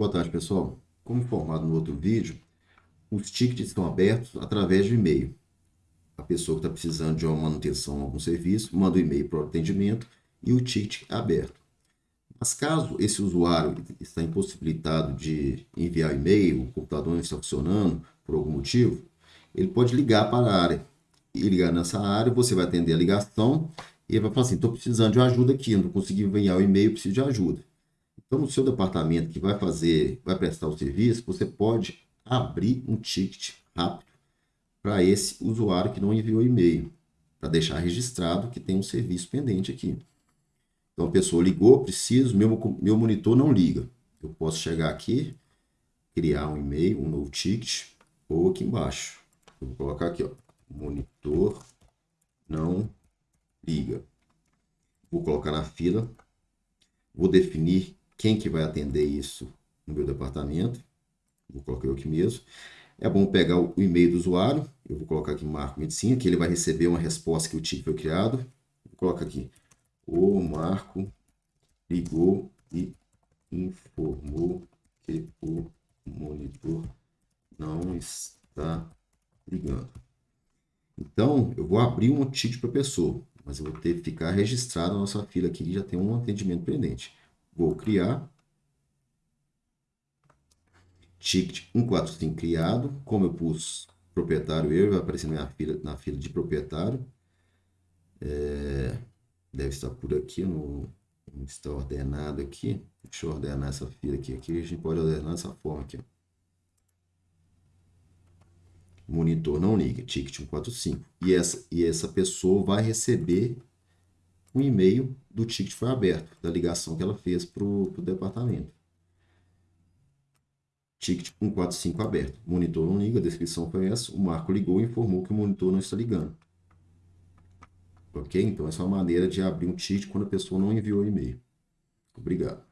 Boa tarde, pessoal. Como informado no outro vídeo, os tickets estão abertos através de e-mail. A pessoa que está precisando de uma manutenção algum serviço, manda o um e-mail para o atendimento e o ticket é aberto. Mas caso esse usuário está impossibilitado de enviar e-mail, o computador não está funcionando por algum motivo, ele pode ligar para a área. E ligar nessa área, você vai atender a ligação e ele vai falar assim, estou precisando de ajuda aqui, não consegui enviar o e-mail, preciso de ajuda. Então, no seu departamento que vai fazer, vai prestar o serviço, você pode abrir um ticket rápido para esse usuário que não enviou e-mail, para deixar registrado que tem um serviço pendente aqui. Então, a pessoa ligou, preciso, meu, meu monitor não liga. Eu posso chegar aqui, criar um e-mail, um novo ticket, ou aqui embaixo. Eu vou colocar aqui, ó, monitor não liga. Vou colocar na fila, vou definir quem que vai atender isso no meu departamento. Vou colocar aqui mesmo. É bom pegar o e-mail do usuário. Eu vou colocar aqui Marco Medicina, que ele vai receber uma resposta que o tipo foi criado. Vou colocar aqui. O Marco ligou e informou que o monitor não está ligando. Então, eu vou abrir um ticket para a pessoa, mas eu vou ter que ficar registrado na nossa fila aqui, que já tem um atendimento pendente. Vou criar. Ticket 145 criado. Como eu pus proprietário eu, vai aparecer na fila, na fila de proprietário. É, deve estar por aqui, no, não está ordenado aqui. Deixa eu ordenar essa fila aqui. Aqui a gente pode ordenar dessa forma aqui. Monitor não liga, ticket 145. E essa, e essa pessoa vai receber um e-mail do ticket foi aberto, da ligação que ela fez para o departamento. Ticket 145 aberto. Monitor não liga, a descrição foi essa. O Marco ligou e informou que o monitor não está ligando. Ok? Então, essa é uma maneira de abrir um ticket quando a pessoa não enviou o e-mail. Obrigado.